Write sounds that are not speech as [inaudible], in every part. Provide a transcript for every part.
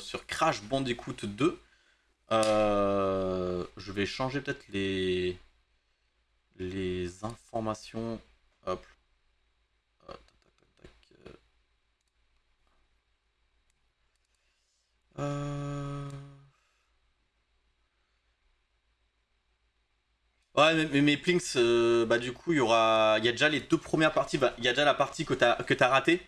sur Crash Bandicoot 2. Euh, je vais changer peut-être les, les informations. Hop. Euh. Euh. Ouais, mais, Plinks, bah du coup, il y aura. Il y a déjà les deux premières parties. bah, Il y a déjà la partie que t'as ratée.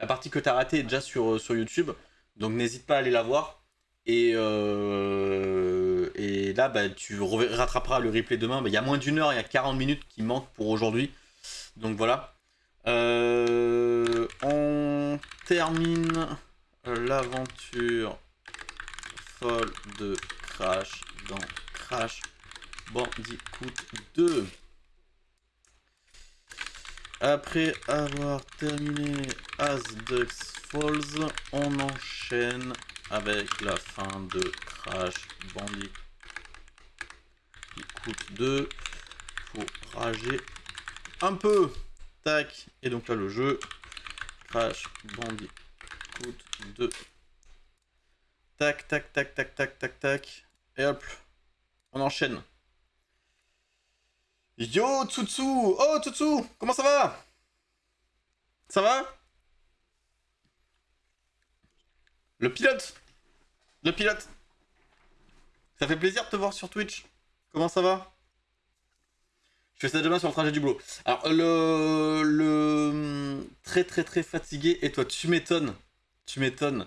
La partie que t'as ratée est déjà sur, sur YouTube. Donc n'hésite pas à aller la voir. Et, euh, et là, bah, tu rattraperas le replay demain. Bah, Il y a moins d'une heure, il y a 40 minutes qui manquent pour aujourd'hui. Donc voilà. Euh, on termine l'aventure folle de Crash dans Crash Bandicoot 2. Après avoir terminé As Ducks Falls, on enchaîne avec la fin de Crash Bandicoot 2. Faut rager un peu. Tac. Et donc là, le jeu Crash Bandicoot 2. Tac, tac, tac, tac, tac, tac, tac. Et hop. On enchaîne. Yo Tsutsu Oh Tsutsu Comment ça va? Ça va? Le pilote Le pilote Ça fait plaisir de te voir sur Twitch. Comment ça va? Je fais ça demain sur le trajet du boulot. Alors, le... le... Très très très fatigué. Et toi, tu m'étonnes. Tu m'étonnes.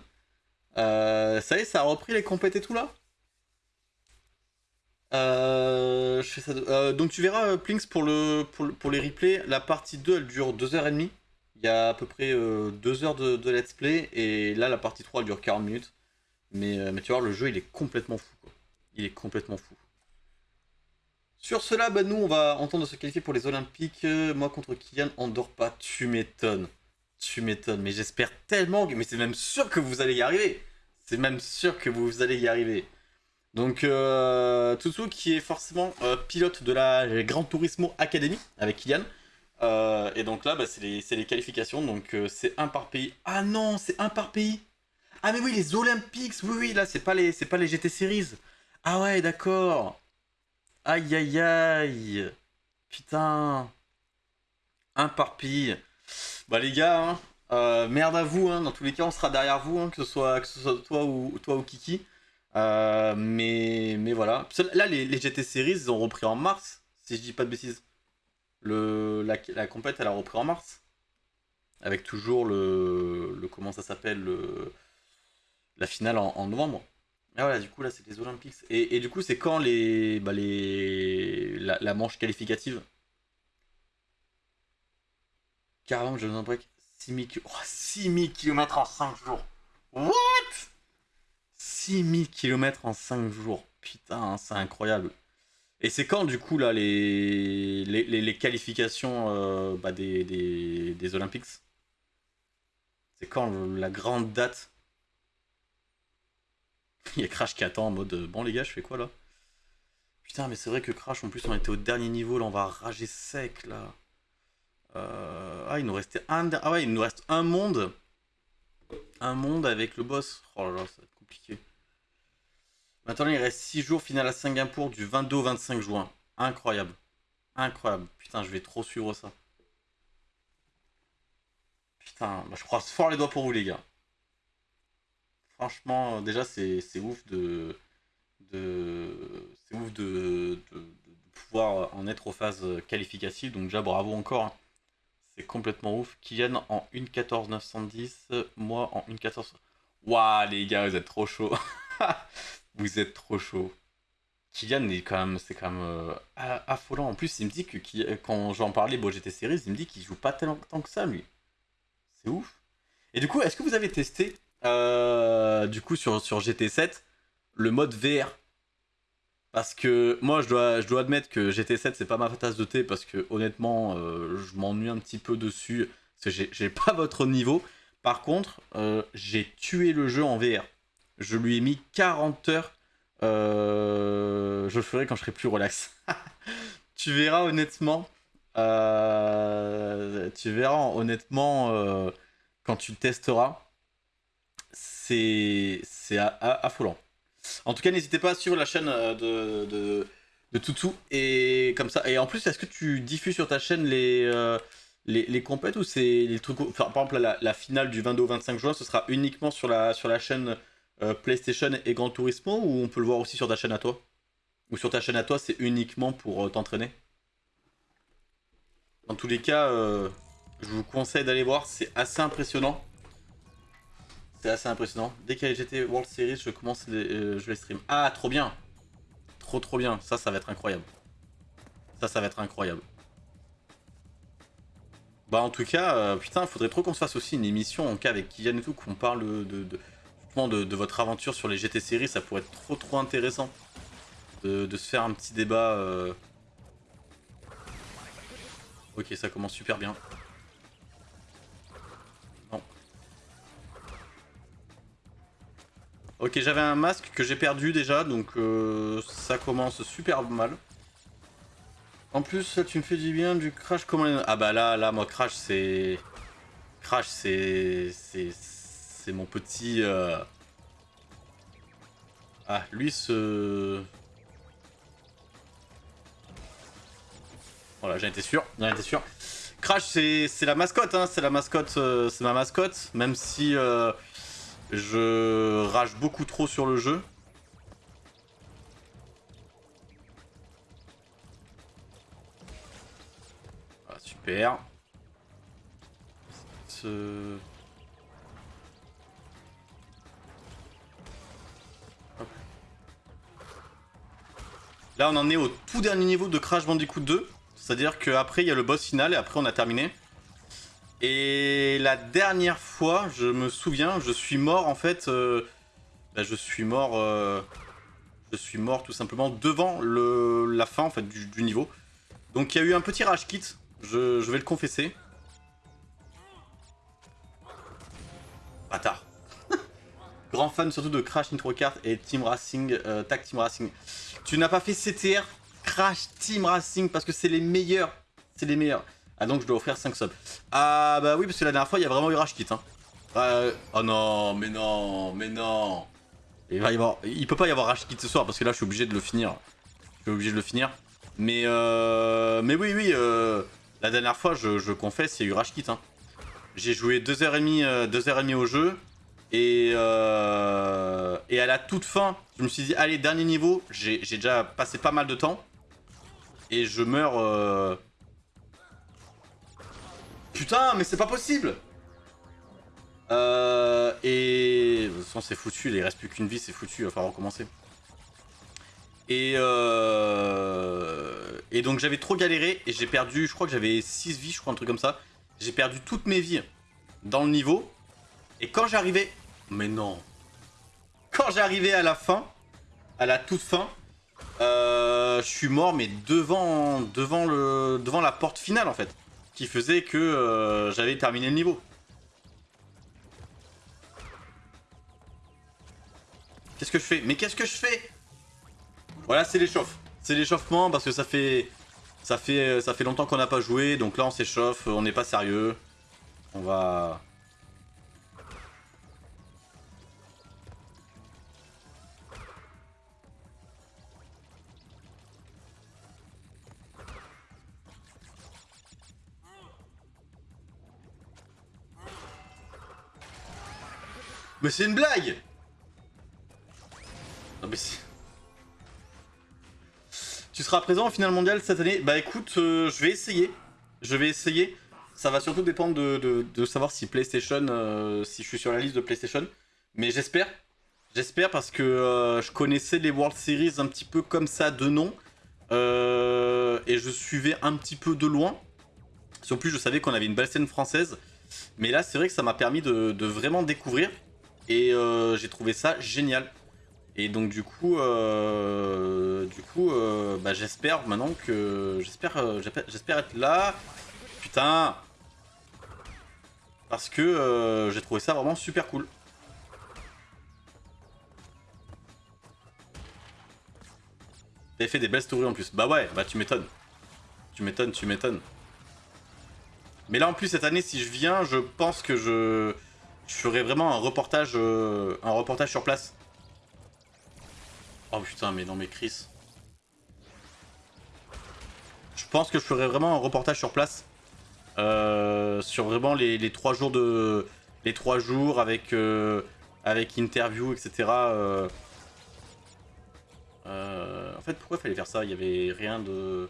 Euh, ça y est, ça a repris les compètes et tout là? Euh, je fais ça de- euh, donc tu verras Plinks pour, pour les replays, la partie 2 elle dure 2h30. Il y a à peu près 2 heures de, let's play et là la partie 3 elle dure 40 minutes. Mais, euh, mais tu vois le jeu il est complètement fou quoi. Il est complètement fou. Sur cela, bah, nous on va entendre se qualifier pour les Olympiques. Euh, moi contre Kylian, on dort pas. Tu m'étonnes. Tu m'étonnes. Mais j'espère tellement, mais c'est même sûr que vous allez y arriver. C'est même sûr que vous allez y arriver. Donc, euh, qui est forcément euh, pilote de la Gran Turismo Academy avec Kylian. Euh, et donc là, bah, c'est les, qualifications. Donc, euh, c'est un par pays. Ah non, c'est un par pays. Ah, mais oui, les Olympics. Oui, oui, là, c'est pas les, pas les GT Series. Ah ouais, d'accord. Aïe, aïe, aïe. Putain. Un par pays. Bah, les gars, hein, euh, merde à vous. hein. Dans tous les cas, on sera derrière vous, hein, que, ce soit, que ce soit toi ou, toi ou Kiki. Mais, mais voilà. Là, les GT Series, ils ont repris en mars, si je dis pas de bêtises. Le, la, la compète, elle a repris en mars. Avec toujours le. le comment ça s'appelle le, La finale en, novembre. Et voilà, du coup, là, c'est les Olympiques. Et, et du coup, c'est quand les. Bah, les la, manche qualificative? 40, je vous break. 6000 ki- oh, 6000 km en 5 jours. What? 6000 km en 5 jours. Putain, c'est incroyable. Et c'est quand, du coup, là, les, les, les- qualifications euh, bah, des, des, des Olympiques? C'est quand le- la grande date? [laughs] Il y a Crash qui attend en mode euh, Bon, les gars, je fais quoi là? Putain, mais c'est vrai que Crash, en plus, on était au dernier niveau. Là, on va rager sec là. Euh, Ah, il nous restait un. Ah, ouais, il nous reste un monde. Un monde avec le boss. Oh là là, ça va être compliqué. Maintenant, il reste 6 jours, finale à Singapour du 22 au 25 juin. Incroyable. Incroyable. Putain, je vais trop suivre ça. Putain, bah, je croise fort les doigts pour vous, les gars. Franchement, euh, déjà, c'est ouf de. de c'est ouf de, de- pouvoir en être aux phases qualificatives. Donc, déjà, bravo encore. hein. C'est complètement ouf. Kylian en 1.14.910, moi en 1.14. Waouh, les gars, vous êtes trop chaud. [laughs] vous êtes trop chaud. Kylian est quand même, c'est quand même euh, affolant. En plus, il me dit que qui- quand j'en parlais, bon, GT Series, il me dit qu'il joue pas tellement tant que ça, lui. C'est ouf. Et du coup, est-ce que vous avez testé, euh, du coup, sur, sur GT7, le mode VR Parce que moi, je dois, admettre que GT7, c'est pas ma tasse de thé, parce que honnêtement, euh, je m'ennuie un petit peu dessus, parce que j'ai- pas [laughs] votre niveau. Par contre, euh, j'ai tué le jeu en VR. Je lui ai mis 40 heures. euh, je le ferai quand je serai plus relax. [laughs] tu verras honnêtement. euh, tu verras honnêtement euh, quand tu testeras. C'est affolant. En tout cas, n'hésitez pas à suivre la chaîne de, de, de Toutou. Et en plus, est-ce que tu diffuses sur ta chaîne les, les, compètes ou les par exemple, la, finale du 22 au 25 juin, ce sera uniquement sur la, sur la chaîne PlayStation et Gran Turismo ou on peut le voir aussi sur ta chaîne à toi? Ou sur ta chaîne à toi, c'est uniquement pour t'entraîner? Dans tous les cas, je vous conseille d'aller voir, c'est assez impressionnant. C'est assez impressionnant. Dès qu'il y a GT World Series, je commence euh, je les stream. Ah, trop bien Trop trop bien. Ça, ça va être incroyable. Ça, ça va être incroyable. Bah en tout cas, euh, putain, faudrait trop qu'on se fasse aussi une émission en cas avec Kylian et tout, qu'on parle de, votre aventure sur les GT Series, ça pourrait être trop trop intéressant de, se faire un petit débat. Euh. Ok, ça commence super bien. Ok, j'avais un masque que j'ai perdu déjà, donc euh, ça commence super mal. En plus, tu me fais du bien du crash comment... Ah bah là, là, moi, crash, c'est... Crash. C'est mon petit... Euh, ah, lui, ce... Voilà, j'en étais sûr, j'en étais sûr. Crash, c'est la mascotte, hein, c'est la mascotte, euh, c'est ma mascotte, même si... Je rage beaucoup trop sur le jeu. Ah, super. Là, on en est au tout dernier niveau de Crash Bandicoot 2. C'est-à-dire qu'après, il y a le boss final et après, on a terminé. Et la dernière fois, je me souviens, je suis mort en fait. Euh, bah, je suis mort. Euh, je suis mort tout simplement devant la fin en fait du, niveau. Donc il y a eu un petit rage kit, je, vais le confesser. Grand fan surtout de Crash Nitro Kart et Team Racing, euh, Tag Team Racing. Tu n'as pas fait CTR Crash Team Racing parce que c'est les meilleurs. C'est les meilleurs. Ah donc je dois offrir 5 subs. Ah bah oui parce que la dernière fois il y a vraiment eu rage kit hein. oh non mais non mais non. Il va peut pas y avoir rage kit ce soir parce que là je suis obligé de le finir. Je suis obligé de le finir. Mais euh... Mais oui oui euh... La dernière fois je, je confesse il y a eu rage kit hein. J'ai joué 2h30 euh, 2h30 au jeu. Et, euh... et à la toute fin, je me suis dit, allez, dernier niveau, j'ai déjà passé pas mal de temps. Et je meurs euh, Putain, mais c'est pas possible euh, et... De toute façon, c'est foutu, il reste plus qu'une vie, c'est foutu, il va falloir recommencer. Et, euh... et donc j'avais trop galéré et j'ai perdu, je crois que j'avais 6 vies, je crois, un truc comme ça. J'ai perdu toutes mes vies dans le niveau. Et quand j'arrivais... Mais non Quand j'arrivais à la fin, à la toute fin, euh, je suis mort, mais devant, devant, le, devant la porte finale, en fait qui faisait que euh, j'avais terminé le niveau. Qu'est-ce que je fais? Mais qu'est-ce que je fais? Voilà, c'est l'échauffe. C'est l'échauffement parce que ça fait, ça fait, ça fait longtemps qu'on n'a pas joué. Donc là, on s'échauffe, on n'est pas sérieux. On va... Mais c'est une blague Non mais Tu seras présent au final mondial cette année Bah écoute, euh, je vais essayer. Je vais essayer. Ça va surtout dépendre de, savoir si PlayStation, euh, si je suis sur la liste de PlayStation. Mais j'espère. J'espère parce que euh, je connaissais les World Series un petit peu comme ça de nom. et je suivais un petit peu de loin. Plus je savais qu'on avait une belle scène française. Mais là c'est vrai que ça m'a permis de vraiment découvrir. Et euh, j'ai trouvé ça génial. Et donc du coup, euh, du coup, euh, bah, j'espère maintenant que j'espère, j'espère être là. Putain, parce que j'ai trouvé ça vraiment super cool. T'avais fait des belles stories en plus. Bah ouais, bah tu m'étonnes. Tu m'étonnes, tu m'étonnes. Mais là en plus cette année, si je viens, je pense que je je ferai vraiment un reportage, euh, un reportage sur place. Oh putain, mais non, mais Chris. Je pense que je ferai vraiment un reportage sur place. Euh, sur vraiment les, trois jours de. Les trois jours avec. Euh, avec interview, etc. En fait, pourquoi fallait faire ça? Il y avait rien de.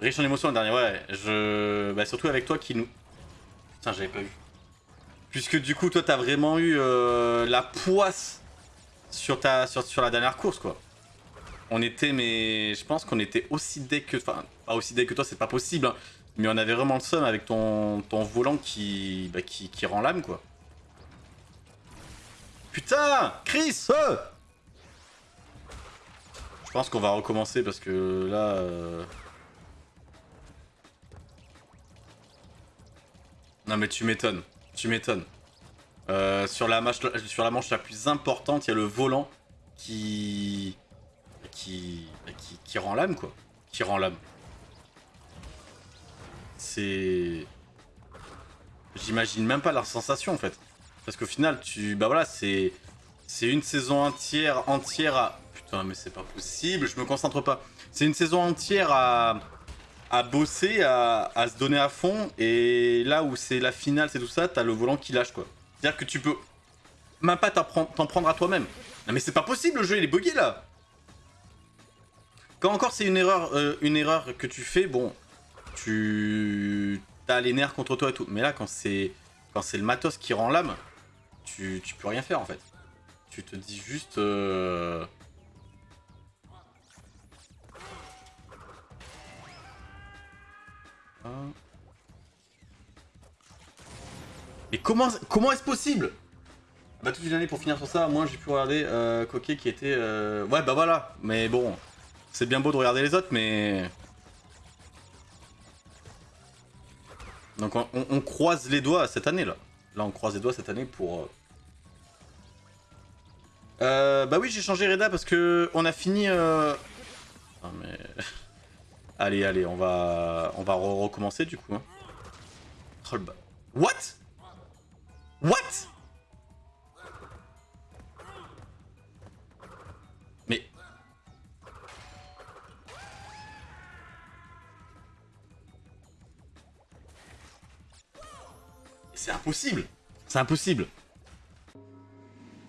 Riche en émotions le dernier, ouais. Je. Bah, surtout avec toi qui nous. Putain, j'avais pas vu. Puisque du coup, toi, t'as vraiment eu la poisse sur, ta, sur, sur la dernière course, quoi. On était, mais je pense qu'on était aussi dès que... Enfin, pas aussi dès que toi, c'est pas possible, hein. mais on avait vraiment le seum avec ton, ton volant qui, bah, qui, qui rend l'âme, quoi. Putain Chris euh Je pense qu'on va recommencer parce que là... Euh... Non mais tu m'étonnes, tu m'étonnes. Euh, sur, la manche, sur la manche la plus importante, il y a le volant qui... qui... qui, rend l'âme, quoi. Qui rend l'âme. C'est... J'imagine même pas la sensation, en fait. Parce qu'au final, tu... Bah voilà, c'est... C'est une saison entière, entière à... Putain, mais c'est pas possible, je me concentre pas. C'est une saison entière à... à bosser, à... se donner à fond. Et là où c'est la finale, c'est tout ça, t'as le volant qui lâche, quoi. C'est-à-dire que tu peux même pas t'en prendre à toi-même. Non mais c'est pas possible, le jeu il est bugué là Quand encore c'est une erreur euh, une erreur que tu fais, bon, tu as les nerfs contre toi et tout. Mais là quand c'est quand c'est le matos qui rend l'âme, tu, tu peux rien faire en fait. Tu te dis juste... Euh... Mais comment, comment est-ce possible? Bah toute une année pour finir sur ça, moi j'ai pu regarder euh, Coquet qui était... Euh... Ouais bah voilà, mais bon, c'est bien beau de regarder les autres, mais... Donc on, croise les doigts cette année là. Là on croise les doigts cette année pour... Euh, euh bah oui j'ai changé Reda parce que on a fini... Euh... Ah mais... [laughs] allez allez on va on va recommencer du coup. Hein. Oh, What? What? Mais... C'est impossible C'est impossible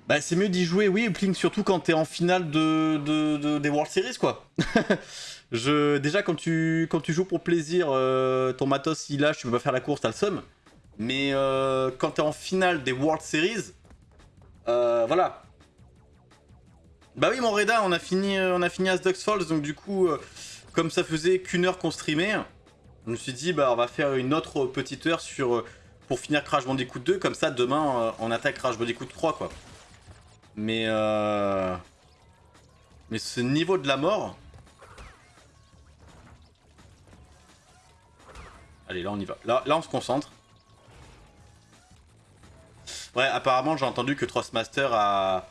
Bah c'est mieux d'y jouer, oui, Plink, surtout quand t'es en finale de, des World Series, quoi [laughs] Je, déjà, quand tu, quand tu joues pour plaisir, euh, ton matos il lâche, tu peux pas faire la course, t'as le seum. Mais euh, quand t'es en finale des World Series, euh, voilà. Bah oui, mon Reda, on a fini, euh, on a fini Falls, donc du coup, comme ça faisait qu'une heure qu'on streamait, je me suis dit, bah on va faire une autre petite heure sur pour finir Crash Bandicoot 2, comme ça demain on attaque Crash Bandicoot 3 quoi. Mais mais ce niveau de la mort. Allez, là on y va. Là, là on se concentre. Ouais, apparemment, j'ai entendu que Trustmaster a,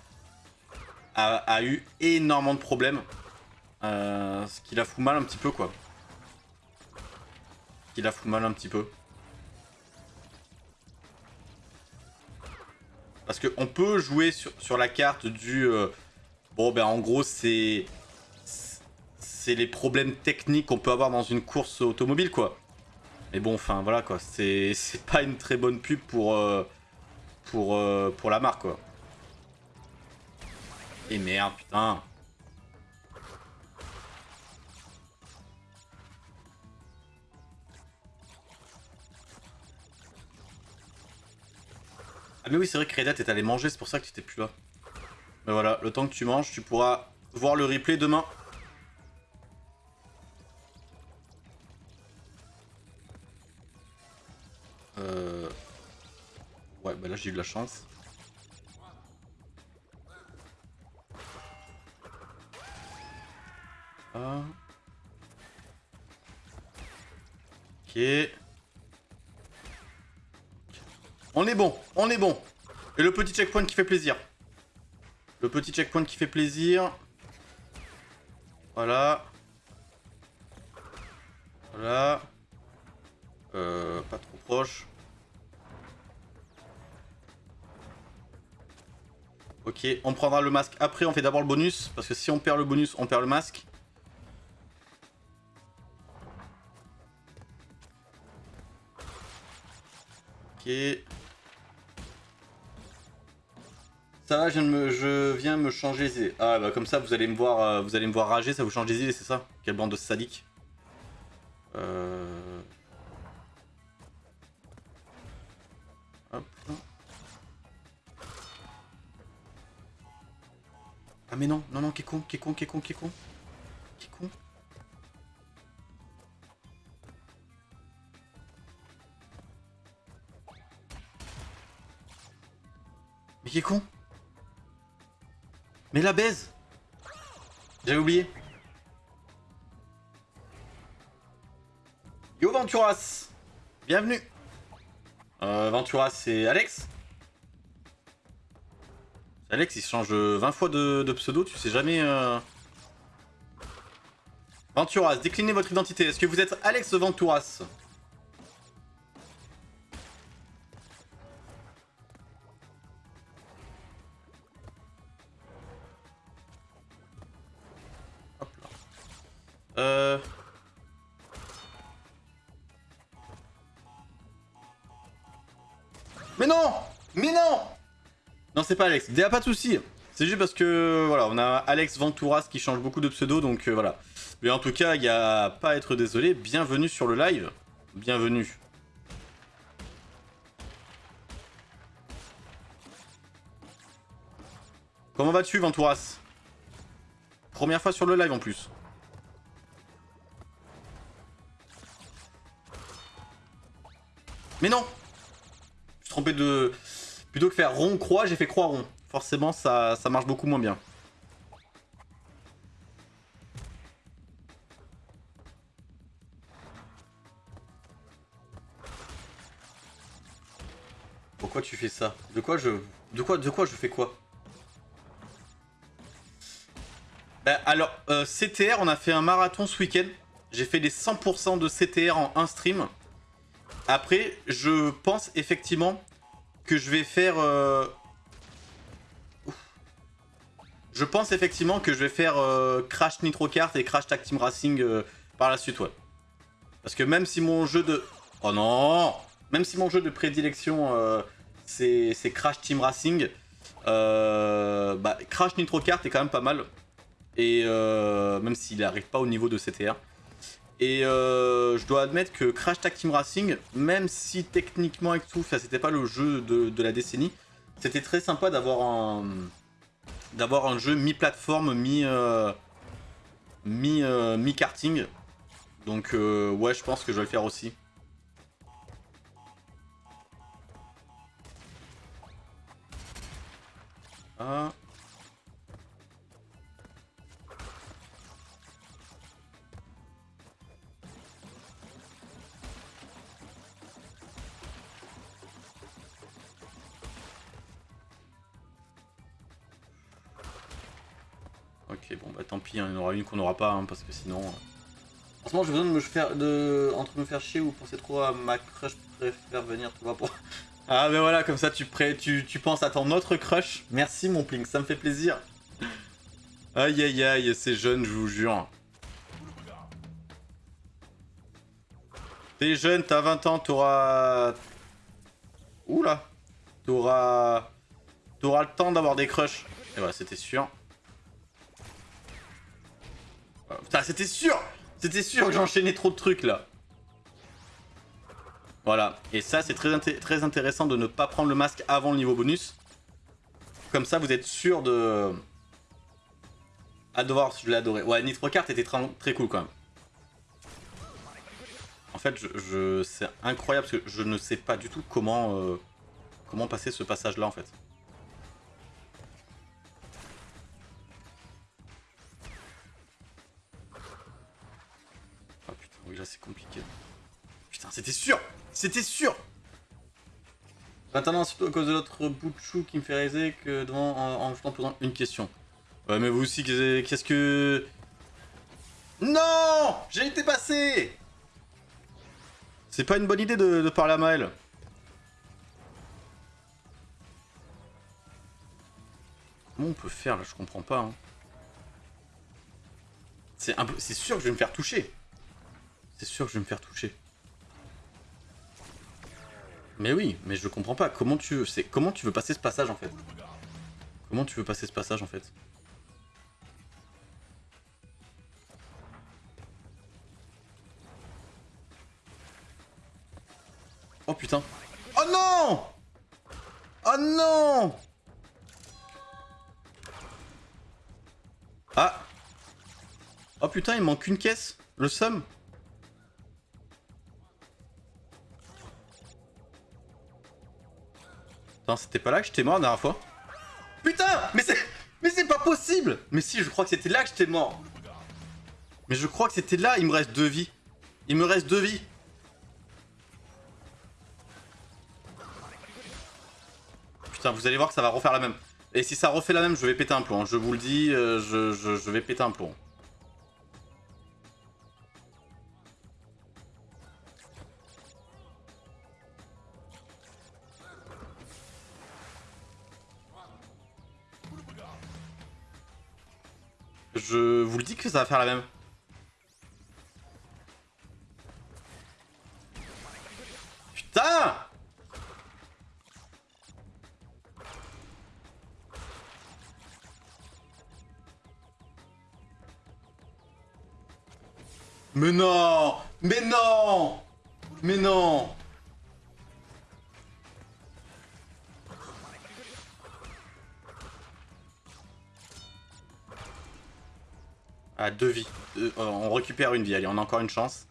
a, eu énormément de problèmes. Euh, ce qui la fout mal un petit peu, quoi. Ce qui la fout mal un petit peu. Parce qu'on peut jouer sur, sur, la carte du... Euh, bon, ben en gros, c'est... C'est les problèmes techniques qu'on peut avoir dans une course automobile, quoi. Mais bon, enfin, voilà, quoi. C'est pas une très bonne pub pour... Euh, pour, euh, pour la marque, quoi. Et merde, putain. Ah mais oui, c'est vrai que Redat est allé manger, c'est pour ça que tu étais plus là. Mais voilà, le temps que tu manges, tu pourras voir le replay demain. Euh... Ouais, bah là j'ai eu de la chance. Ah. Ok. On est bon, on est bon. Et le petit checkpoint qui fait plaisir. Le petit checkpoint qui fait plaisir. Voilà. Voilà. Euh, pas trop proche. Ok, on prendra le masque après, on fait d'abord le bonus, parce que si on perd le bonus, on perd le masque. Ok. Ça va, je viens, me changer les idées. Ah bah comme ça vous allez me voir euh, vous allez me voir rager, ça vous change les idées, c'est ça? Quelle bande de sadiques. Euh... Hop. Ah mais non, non, non, qui est con, qui est con, qui est con, qui est con. Qui est con. Mais qui est con? La baise. J'avais oublié. Yo Venturas. Bienvenue. Euh, Venturas, c'est Alex. Alex, il change 20 fois de, pseudo, tu sais jamais... Euh... Venturas, déclinez votre identité. Est-ce que vous êtes Alex Venturas? Mais non Mais non Non, c'est pas Alex. A pas de soucis. C'est juste parce que, voilà, on a Alex Venturas qui change beaucoup de pseudo, donc euh, voilà. Mais en tout cas, il n'y a pas à être désolé. Bienvenue sur le live. Bienvenue. Comment vas-tu, Venturas? Première fois sur le live en plus. Mais non de... Plutôt que faire rond-croix, j'ai fait croix-rond. Forcément, ça, ça marche beaucoup moins bien. Pourquoi tu fais ça? De quoi je... De quoi, de quoi je fais quoi? Bah, alors, euh, CTR, on a fait un marathon ce week-end. J'ai fait les 100% de CTR en un stream. Après, je pense effectivement je vais faire... Euh, je pense effectivement que je vais faire euh, Crash Nitro Kart et Crash Tag Team Racing euh, par la suite, ouais. Parce que même si mon jeu de... Oh non Même si mon jeu de prédilection, c'est Crash Team Racing, bah, Crash Nitro Kart est quand même pas mal. Et même s'il n'arrive pas au niveau de CTR. Et euh, je dois admettre que Crash Tag Team Racing, même si techniquement et tout, c'était pas le jeu de, la décennie, c'était très sympa d'avoir un d'avoir un jeu mi-plateforme, mi, euh, mi, euh, mi karting. Donc ouais, je pense que je vais le faire aussi. Ah. Ok, bon bah tant pis, hein, il y en aura une qu'on n'aura pas, hein, parce que sinon... En ce moment, j'ai besoin de me faire... De... Entre me faire chier ou penser trop à ma crush, préfère venir, pour... [laughs] Ah mais voilà, comme ça tu, pré... tu, tu penses à ton autre crush. Merci mon Plink, ça me fait plaisir. Aïe aïe aïe, c'est jeune, je vous jure. T'es jeune, t'as 20 ans, t'auras... Oula T'auras... T'auras le temps d'avoir des crushs. Et voilà, c'était sûr. C'était sûr C'était sûr que j'enchaînais trop de trucs, là. Voilà. Et ça, c'est très, très intéressant de ne pas prendre le masque avant le niveau bonus. Comme ça, vous êtes sûr de... À devoir, je l'ai adoré. Ouais, Nitro était très, cool, quand même. En fait, je, c'est incroyable, parce que je ne sais pas du tout comment, euh, comment passer ce passage-là, en fait. C'est compliqué. Putain, c'était sûr C'était sûr Maintenant, surtout à cause de l'autre bout de chou qui me fait réaliser que devant, en, en, posant une question. Ouais, mais vous aussi, qu'est-ce que... Non J'ai été passé C'est pas une bonne idée de, parler à Maël. Comment on peut faire là? Je comprends pas. Hein. C'est sûr que je vais me faire toucher. C'est sûr que je vais me faire toucher. Mais oui, mais je comprends pas. Comment tu veux, comment tu veux passer ce passage en fait? Comment tu veux passer ce passage en fait? Oh putain. Oh non Oh non Ah Oh putain, il manque une caisse. Le somme c'était pas là que j'étais mort la dernière fois Putain Mais c'est... Mais c'est pas possible Mais si, je crois que c'était là que j'étais mort. Mais je crois que c'était là, il me reste deux vies. Il me reste deux vies. Putain, vous allez voir que ça va refaire la même. Et si ça refait la même, je vais péter un plomb. Je vous le dis, euh, je, je vais péter un plomb. Ça va faire la même. Putain Mais non Mais non Mais non deux vies. Euh, on récupère une vie, allez, on a encore une chance.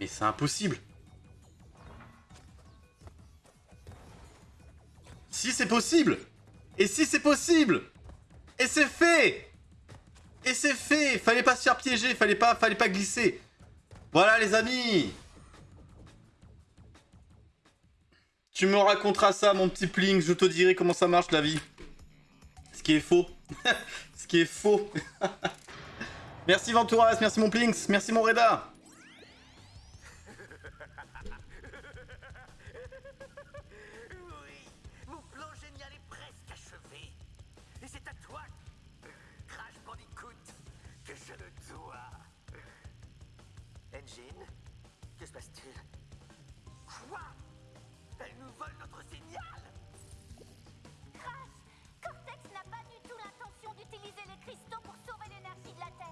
Mais c'est impossible Si c'est possible Et si c'est possible Et c'est fait Et c'est fait Fallait pas se faire piéger, fallait fallait pas glisser Voilà les amis Tu me raconteras ça, mon petit Pling, je te dirai comment ça marche la vie. Ce qui est faux. [laughs] Ce qui est faux. [laughs] merci Venturas, merci mon Plinks, merci mon Reda.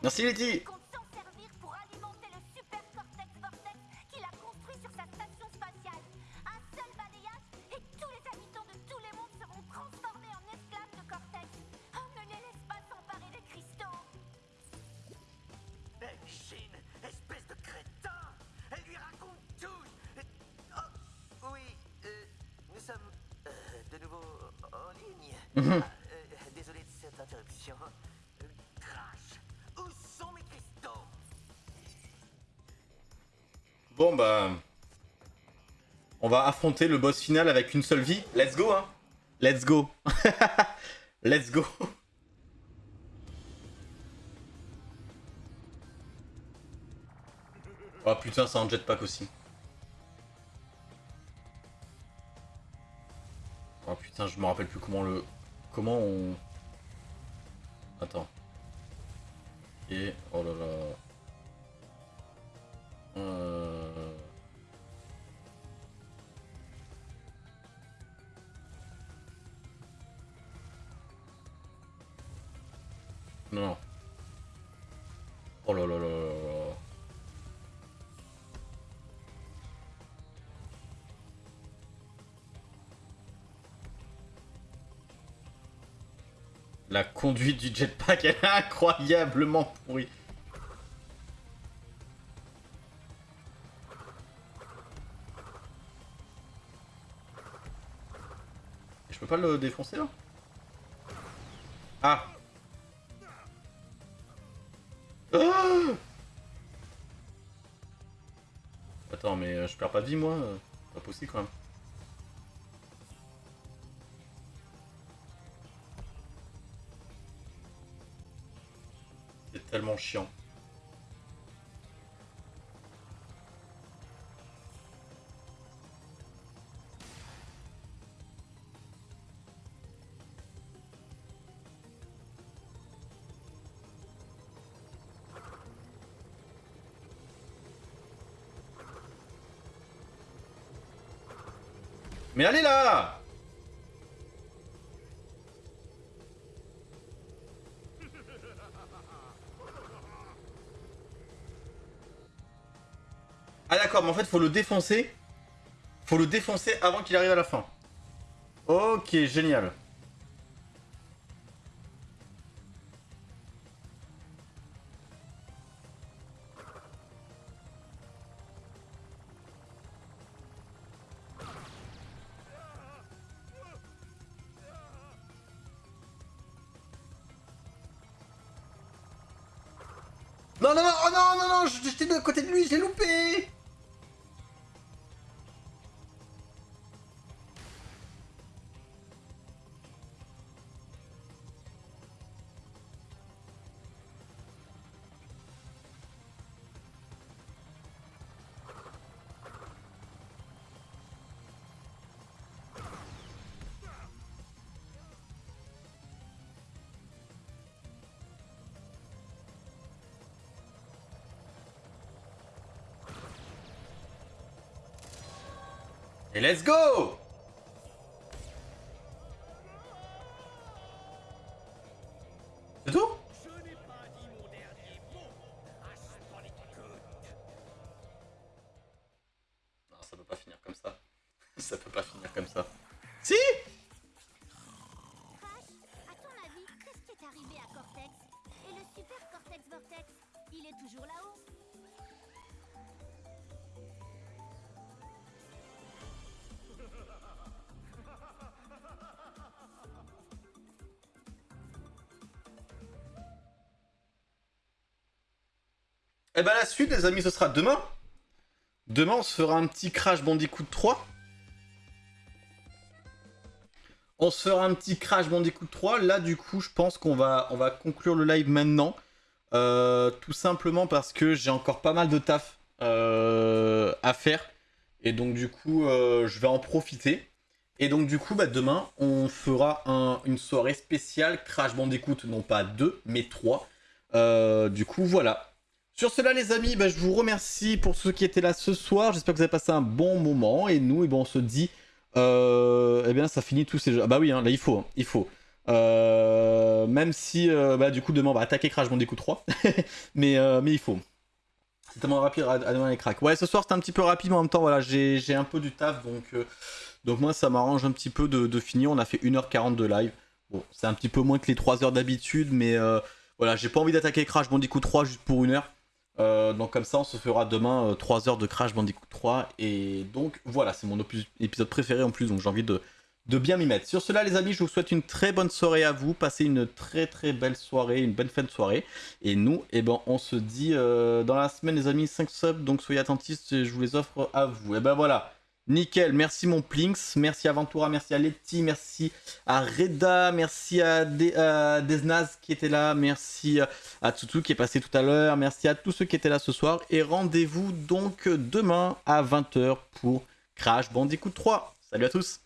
Merci Letty Bon bah... On va affronter le boss final avec une seule vie. Let's go hein Let's go [laughs] Let's go Oh putain, c'est un jetpack aussi. Oh putain, je me rappelle plus comment le... Comment on... Attends. Et... Oh là là... Euh... Non. Oh La conduite du jetpack, est incroyablement pourrie. Je peux pas le défoncer là? Ah [gasps] Attends, mais euh, je perds pas de vie, moi euh, Pas possible, quand même. C'est tellement chiant. Allez là Ah d'accord, mais en fait, faut le défoncer. Faut le défoncer avant qu'il arrive à la fin. Ok, génial. Et let's go Et bah la suite les amis ce sera demain. Demain on se fera un petit Crash Bandicoot 3. On se fera un petit Crash Bandicoot 3. Là du coup je pense qu'on va, on va conclure le live maintenant. Euh, tout simplement parce que j'ai encore pas mal de taf euh, à faire. Et donc du coup euh, je vais en profiter. Et donc du coup bah, demain on fera un- une soirée spéciale Crash Bandicoot. Non pas 2 mais 3. Euh, du coup voilà. Sur cela les amis, bah, je vous remercie pour ceux qui étaient là ce soir. J'espère que vous avez passé un bon moment. Et nous, eh ben, on se dit... Euh, eh bien, ça finit tous ces jeux. Ah bah oui, hein, là, il faut. hein, il faut. Euh, même si, euh, bah, du coup, demain, on va attaquer Crash Bandicoot 3. [laughs] mais, mais il faut. C'est tellement rapide à, demain les cracks. Ouais, ce soir, c'était un petit peu rapide, mais en même temps, voilà, j'ai un peu du taf. Donc, moi, ça m'arrange un petit peu de, finir. On a fait 1h40 de live. C'est un petit peu moins que les 3 heures d'habitude, mais... voilà, j'ai pas envie d'attaquer Crash Bandicoot 3 juste pour une heure. Euh, donc comme ça, on se fera demain euh, 3 heures de Crash Bandicoot 3. Et donc voilà, c'est mon épisode préféré en plus, donc j'ai envie de, de bien m'y mettre. Sur cela, les amis, je vous souhaite une très bonne soirée à vous. Passez une très très belle soirée, une bonne fin de soirée. Et nous, eh ben, on se dit euh, dans la semaine, les amis, 5 subs. Donc soyez attentifs, je vous les offre à vous. Et ben voilà. Nickel, merci mon Plinks, merci à merci à Letty, merci à Reda, merci à, De- à Desnaz qui était là, merci à Tutu qui est passé tout à l'heure, merci à tous ceux qui étaient là ce soir, et rendez-vous donc demain à 20h pour Crash Bandicoot 3. Salut à tous